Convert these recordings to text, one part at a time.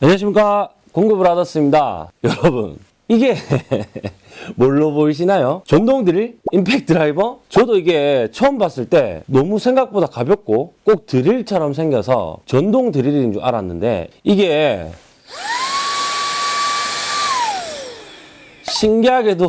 안녕하십니까 공구브라더스입니다 여러분 이게 뭘로 보이시나요? 전동 드릴? 임팩트 드라이버? 저도 이게 처음 봤을 때 너무 생각보다 가볍고 꼭 드릴처럼 생겨서 전동 드릴인 줄 알았는데 이게 신기하게도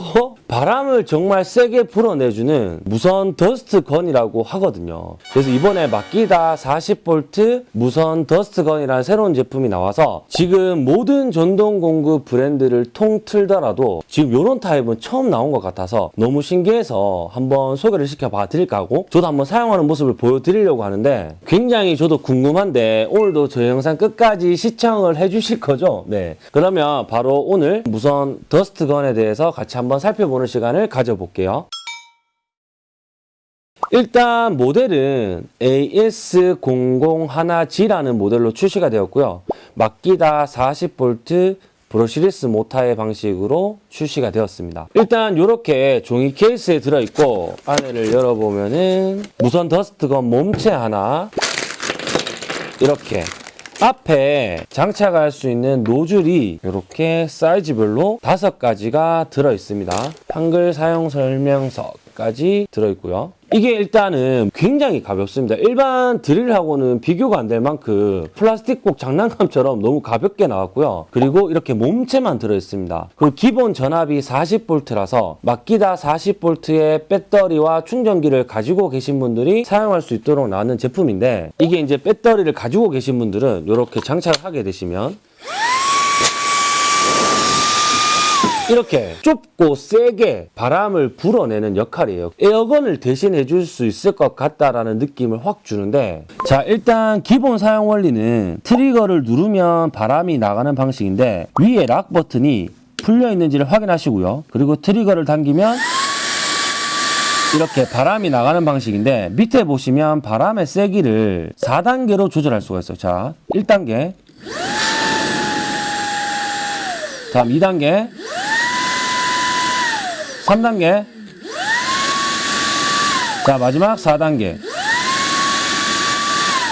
바람을 정말 세게 불어내주는 무선 dust gun이라고 하거든요. 그래서 이번에 마키다 40V 무선 dust gun이라는 새로운 제품이 나와서 지금 모든 전동 공구 브랜드를 통틀더라도 지금 이런 타입은 처음 나온 것 같아서 너무 신기해서 한번 소개를 시켜봐 드릴까 하고 저도 한번 사용하는 모습을 보여드리려고 하는데 굉장히 저도 궁금한데 오늘도 저 영상 끝까지 시청을 해주실 거죠? 네. 그러면 바로 오늘 무선 dust gun에 대해서 같이 한번 살펴보는 시간을 가져볼게요. 일단 모델은 AS001G라는 모델로 출시가 되었고요. 마키다 40V brushless 모타의 방식으로 출시가 되었습니다. 일단 이렇게 종이 케이스에 들어있고 안에를 열어보면은 무선 dust gun 몸체 하나 이렇게 앞에 장착할 수 있는 노즐이 이렇게 사이즈별로 다섯 가지가 들어 있습니다. 한글 사용 설명서까지 들어 있고요. 이게 일단은 굉장히 가볍습니다. 일반 드릴하고는 비교가 안 될 만큼 플라스틱복 장난감처럼 너무 가볍게 나왔고요. 그리고 이렇게 몸체만 들어있습니다. 그리고 기본 전압이 40V라서 마키다 40V의 배터리와 충전기를 가지고 계신 분들이 사용할 수 있도록 나왔는 제품인데 이게 이제 배터리를 가지고 계신 분들은 이렇게 장착을 하게 되시면 이렇게 좁고 세게 바람을 불어내는 역할이에요. 에어건을 대신해 줄 수 있을 것 같다라는 느낌을 확 주는데 자 일단 기본 사용 원리는 트리거를 누르면 바람이 나가는 방식인데 위에 락 버튼이 풀려 있는지를 확인하시고요. 그리고 트리거를 당기면 이렇게 바람이 나가는 방식인데 밑에 보시면 바람의 세기를 4단계로 조절할 수가 있어요. 자 1단계 다음 2단계 3단계? 자 마지막 4단계.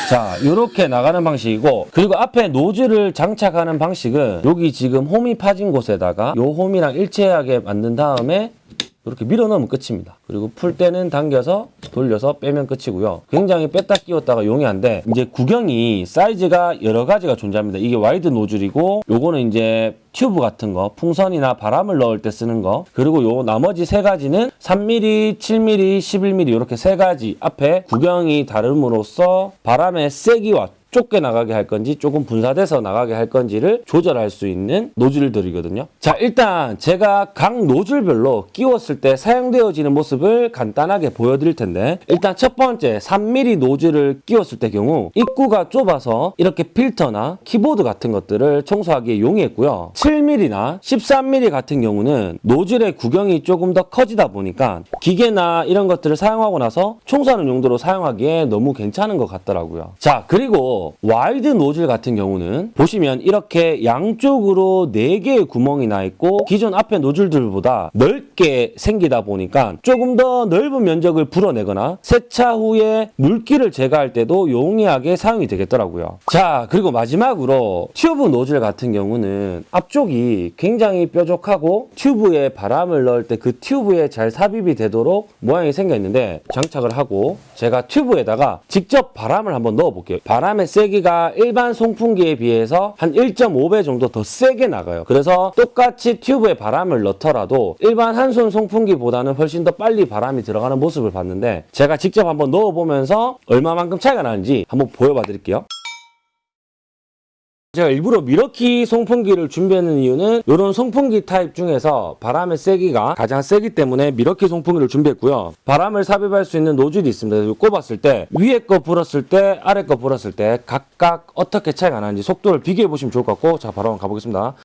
자 이렇게 나가는 방식이고 그리고 앞에 노즐을 장착하는 방식은 여기 지금 홈이 파진 곳에다가 요 홈이랑 일치하게 만든 다음에 이렇게 밀어 넣으면 끝입니다. 그리고 풀 때는 당겨서 돌려서 빼면 끝이고요. 굉장히 뺐다 끼웠다가 용이한데 이제 구경이 사이즈가 여러 가지가 존재합니다. 이게 wide 노즐이고 요거는 이제 튜브 같은 거, 풍선이나 바람을 넣을 때 쓰는 거, 그리고 요 나머지 세 가지는 3mm, 7mm, 11mm 이렇게 세 가지 앞에 구경이 다름으로써 바람의 세기와 좁게 나가게 할 건지 조금 분사돼서 나가게 할 건지를 조절할 수 있는 노즐들이거든요. 자 일단 제가 각 노즐별로 끼웠을 때 사용되어지는 모습을 간단하게 보여드릴 텐데 일단 첫 번째 3mm 노즐을 끼웠을 때 경우 입구가 좁아서 이렇게 필터나 키보드 같은 것들을 청소하기에 용이했고요. 7mm나 13mm 같은 경우는 노즐의 구경이 조금 더 커지다 보니까 기계나 이런 것들을 사용하고 나서 청소하는 용도로 사용하기에 너무 괜찮은 것 같더라고요. 자 그리고 wide 노즐 같은 경우는 보시면 이렇게 양쪽으로 4개의 구멍이 나 있고 기존 앞에 노즐들보다 넓게 생기다 보니까 조금 더 넓은 면적을 불어내거나 세차 후에 물기를 제거할 때도 용이하게 사용이 되겠더라고요. 자 그리고 마지막으로 튜브 노즐 같은 경우는 앞쪽이 굉장히 뾰족하고 튜브에 바람을 넣을 때 그 튜브에 잘 삽입이 되도록 모양이 생겨 있는데 장착을 하고 제가 튜브에다가 직접 바람을 한번 넣어 볼게요. 바람의 세기가 일반 송풍기에 비해서 한 1.5배 정도 더 세게 나가요. 그래서 똑같이 튜브에 바람을 넣더라도 일반 한손 송풍기보다는 훨씬 더 빨리 바람이 들어가는 모습을 봤는데 제가 직접 한번 넣어보면서 얼마만큼 차이가 나는지 한번 보여봐 드릴게요. 제가 일부러 밀워키 송풍기를 준비하는 이유는 이런 송풍기 타입 중에서 바람의 세기가 가장 세기 때문에 밀워키 송풍기를 준비했고요. 바람을 삽입할 수 있는 노즐이 있습니다. 꼽았을 때 위에 거 불었을 때 아래 거 불었을 때 각각 어떻게 차이가 나는지 속도를 비교해 보시면 좋을 것 같고 자 바로 가보겠습니다.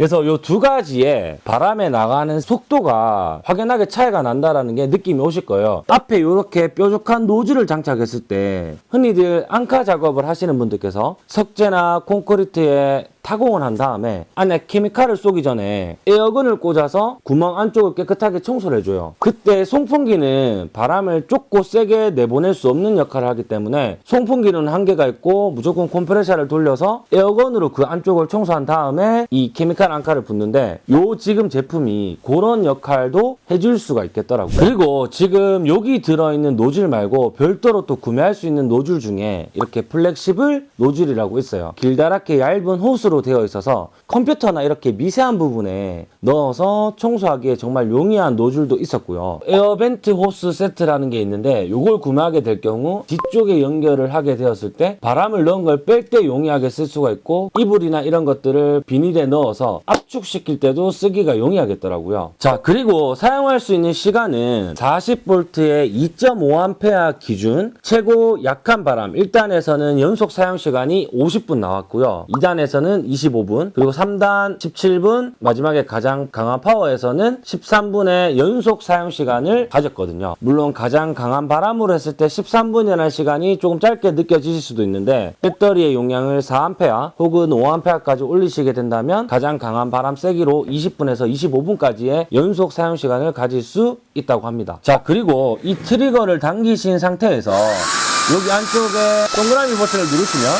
그래서 요 두 가지의 바람에 나가는 속도가 확연하게 차이가 난다라는 게 느낌이 오실 거예요. 앞에 이렇게 뾰족한 노즐을 장착했을 때 흔히들 앙카 작업을 하시는 분들께서 석재나 콘크리트에 타공을 한 다음에 안에 케미칼을 쏘기 전에 air gun을 꽂아서 구멍 안쪽을 깨끗하게 청소를 해줘요. 그때 송풍기는 바람을 좁고 세게 내보낼 수 없는 역할을 하기 때문에 송풍기는 한계가 있고 무조건 컴프레셔를 돌려서 air gun으로 그 안쪽을 청소한 다음에 이 chemical 앙카를 붓는데 요 지금 제품이 그런 역할도 해줄 수가 있겠더라고요. 그리고 지금 여기 들어있는 노즐 말고 별도로 또 구매할 수 있는 노즐 중에 이렇게 flexible 노즐이라고 있어요. 길다랗게 얇은 호스로 되어 있어서 컴퓨터나 이렇게 미세한 부분에 넣어서 청소하기에 정말 용이한 노즐도 있었고요. air vent 호스 세트라는 게 있는데 이걸 구매하게 될 경우 뒤쪽에 연결을 하게 되었을 때 바람을 넣은 걸 뺄 때 용이하게 쓸 수가 있고 이불이나 이런 것들을 비닐에 넣어서 압축시킬 때도 쓰기가 용이하겠더라고요. 자 그리고 사용할 수 있는 시간은 40V의 2.5A 기준 최고 약한 바람 1단에서는 연속 사용 시간이 50분 나왔고요. 2단에서는 25분 그리고 3단 17분 마지막에 가장 강한 파워에서는 13분의 연속 사용 시간을 가졌거든요. 물론 가장 강한 바람으로 했을 때 13분이라는 시간이 조금 짧게 느껴지실 수도 있는데 배터리의 용량을 4A 혹은 5A까지 올리시게 된다면 가장 강한 바람 세기로 20분에서 25분까지의 연속 사용 시간을 가질 수 있다고 합니다. 자 그리고 이 트리거를 당기신 상태에서 여기 안쪽에 동그라미 버튼을 누르시면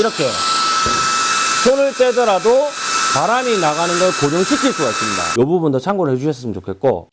이렇게 손을 떼더라도 바람이 나가는 걸 고정시킬 수가 있습니다. 이 부분도 참고를 해주셨으면 좋겠고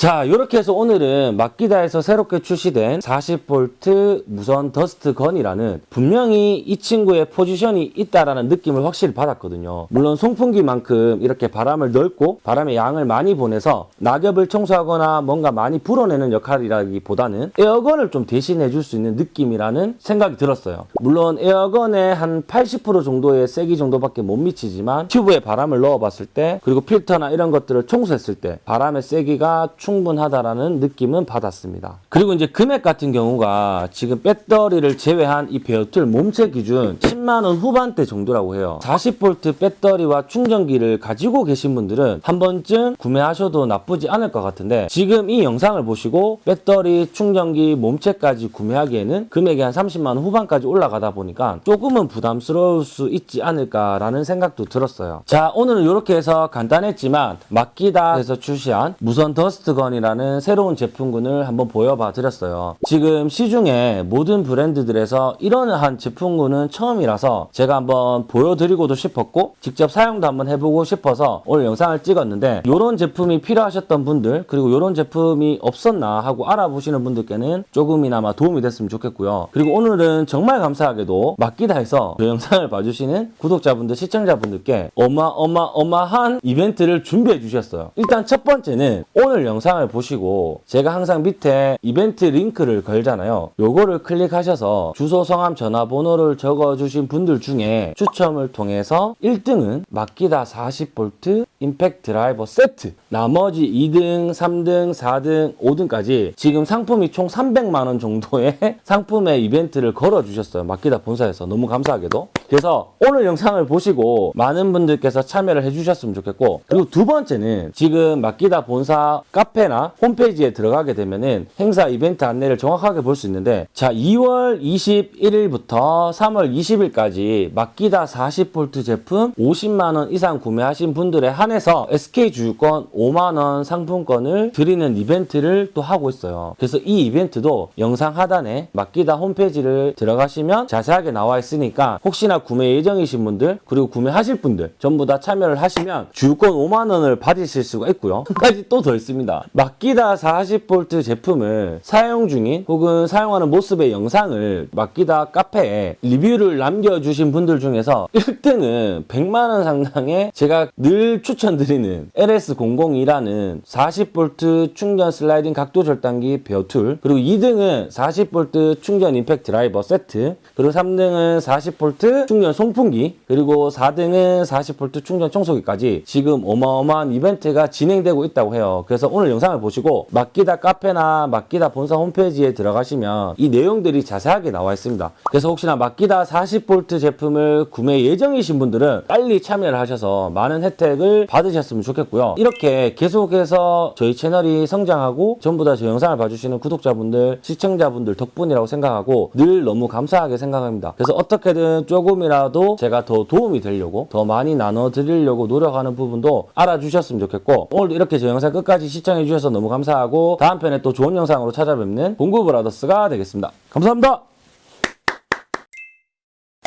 자 이렇게 해서 오늘은 마키다에서 새롭게 출시된 40V 무선 dust gun이라는 분명히 이 친구의 포지션이 있다라는 느낌을 확실히 받았거든요. 물론 송풍기만큼 이렇게 바람을 넓고 바람의 양을 많이 보내서 낙엽을 청소하거나 뭔가 많이 불어내는 역할이라기보다는 air gun을 좀 대신해 줄 수 있는 느낌이라는 생각이 들었어요. 물론 air gun의 한 80% 정도의 세기 정도밖에 못 미치지만 튜브에 바람을 넣어봤을 때 그리고 필터나 이런 것들을 청소했을 때 바람의 세기가 충분하다라는 느낌은 받았습니다. 그리고 이제 금액 같은 경우가 지금 배터리를 제외한 이 bare tool 몸체 기준 10만 원 후반대 정도라고 해요. 40V 배터리와 충전기를 가지고 계신 분들은 한 번쯤 구매하셔도 나쁘지 않을 것 같은데 지금 이 영상을 보시고 배터리, 충전기, 몸체까지 구매하기에는 금액이 한 30만 원 후반까지 올라가다 보니까 조금은 부담스러울 수 있지 않을까라는 생각도 들었어요. 자 오늘은 이렇게 해서 간단했지만 마키다에서 출시한 무선 더스트 건이라는 새로운 제품군을 한번 보여봐 드렸어요. 지금 시중에 모든 브랜드들에서 이러한 제품군은 처음이라서 제가 한번 보여드리고도 싶었고 직접 사용도 한번 해보고 싶어서 오늘 영상을 찍었는데 이런 제품이 필요하셨던 분들 그리고 이런 제품이 없었나 하고 알아보시는 분들께는 조금이나마 도움이 됐으면 좋겠고요. 그리고 오늘은 정말 감사하게도 마키다에서 그 영상을 봐주시는 구독자분들 시청자분들께 어마어마어마한 이벤트를 준비해 주셨어요. 일단 첫 번째는 오늘 영상 을 보시고 제가 항상 밑에 이벤트 링크를 걸잖아요. 요거를 클릭하셔서 주소, 성함, 전화번호를 적어주신 분들 중에 추첨을 통해서 1등은 마키다 40V 임팩트 드라이버 세트. 나머지 2등, 3등, 4등, 5등까지 지금 상품이 총 300만 원 정도의 상품의 이벤트를 걸어주셨어요. 마키다 본사에서. 너무 감사하게도. 그래서 오늘 영상을 보시고 많은 분들께서 참여를 해주셨으면 좋겠고 그리고 두 번째는 지금 마키다 본사 카페나 홈페이지에 들어가게 되면 은 행사 이벤트 안내를 정확하게 볼 수 있는데 자 2월 21일부터 3월 20일까지 마키다 40V 제품 50만 원 이상 구매하신 분들에 한 해서 SK 주유권 5만원 상품권을 드리는 이벤트를 또 하고 있어요. 그래서 이 이벤트도 영상 하단에 마키다 홈페이지를 들어가시면 자세하게 나와 있으니까 혹시나 구매 예정이신 분들 그리고 구매하실 분들 전부 다 참여를 하시면 주유권 5만원을 받으실 수가 있고요. 한 가지 또 더 있습니다. 마키다 40V 제품을 사용 중인 혹은 사용하는 모습의 영상을 마키다 카페에 리뷰를 남겨주신 분들 중에서 1등은 100만원 상당의 제가 늘 추천 추천드리는 LS002라는 40V 충전 슬라이딩 각도 절단기 bare tool 그리고 2등은 40V 충전 임팩트 드라이버 세트 그리고 3등은 40V 충전 송풍기 그리고 4등은 40V 충전 청소기까지 지금 어마어마한 이벤트가 진행되고 있다고 해요. 그래서 오늘 영상을 보시고 마키다 카페나 마키다 본사 홈페이지에 들어가시면 이 내용들이 자세하게 나와 있습니다. 그래서 혹시나 마키다 40V 제품을 구매 예정이신 분들은 빨리 참여를 하셔서 많은 혜택을 받으셨으면 좋겠고요. 이렇게 계속해서 저희 채널이 성장하고 전부 다 저 영상을 봐주시는 구독자분들, 시청자분들 덕분이라고 생각하고 늘 너무 감사하게 생각합니다. 그래서 어떻게든 조금이라도 제가 더 도움이 되려고 더 많이 나눠드리려고 노력하는 부분도 알아주셨으면 좋겠고 오늘도 이렇게 저 영상 끝까지 시청해주셔서 너무 감사하고 다음 편에 또 좋은 영상으로 찾아뵙는 공구 브라더스가 되겠습니다. 감사합니다.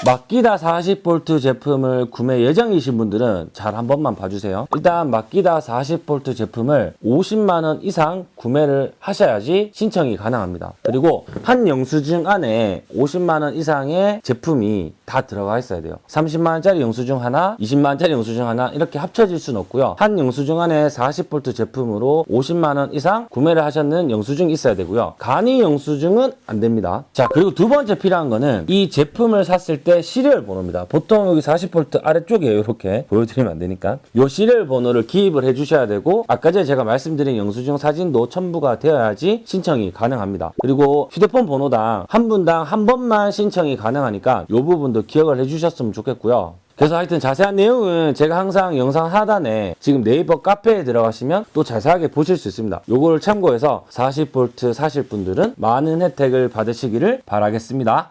마키다 40V 제품을 구매 예정이신 분들은 잘 한 번만 봐주세요. 일단 마키다 40V 제품을 50만원 이상 구매를 하셔야지 신청이 가능합니다. 그리고 한 영수증 안에 50만원 이상의 제품이 다 들어가 있어야 돼요. 30만원짜리 영수증 하나, 20만원짜리 영수증 하나 이렇게 합쳐질 수는 없고요. 한 영수증 안에 40V 제품으로 50만원 이상 구매를 하셨는 영수증이 있어야 되고요. 간이 영수증은 안 됩니다. 자 그리고 두 번째 필요한 거는 이 제품을 샀을 때 시리얼 번호입니다. 보통 여기 40V 아래쪽에 이렇게 보여드리면 안 되니까 이 시리얼 번호를 기입을 해주셔야 되고 아까 제가 말씀드린 영수증 사진도 첨부가 되어야지 신청이 가능합니다. 그리고 휴대폰 번호당 한 분당 한 번만 신청이 가능하니까 이 부분도 기억을 해주셨으면 좋겠고요. 그래서 하여튼 자세한 내용은 제가 항상 영상 하단에 지금 네이버 카페에 들어가시면 또 자세하게 보실 수 있습니다. 요거를 참고해서 40V 사실 분들은 많은 혜택을 받으시기를 바라겠습니다.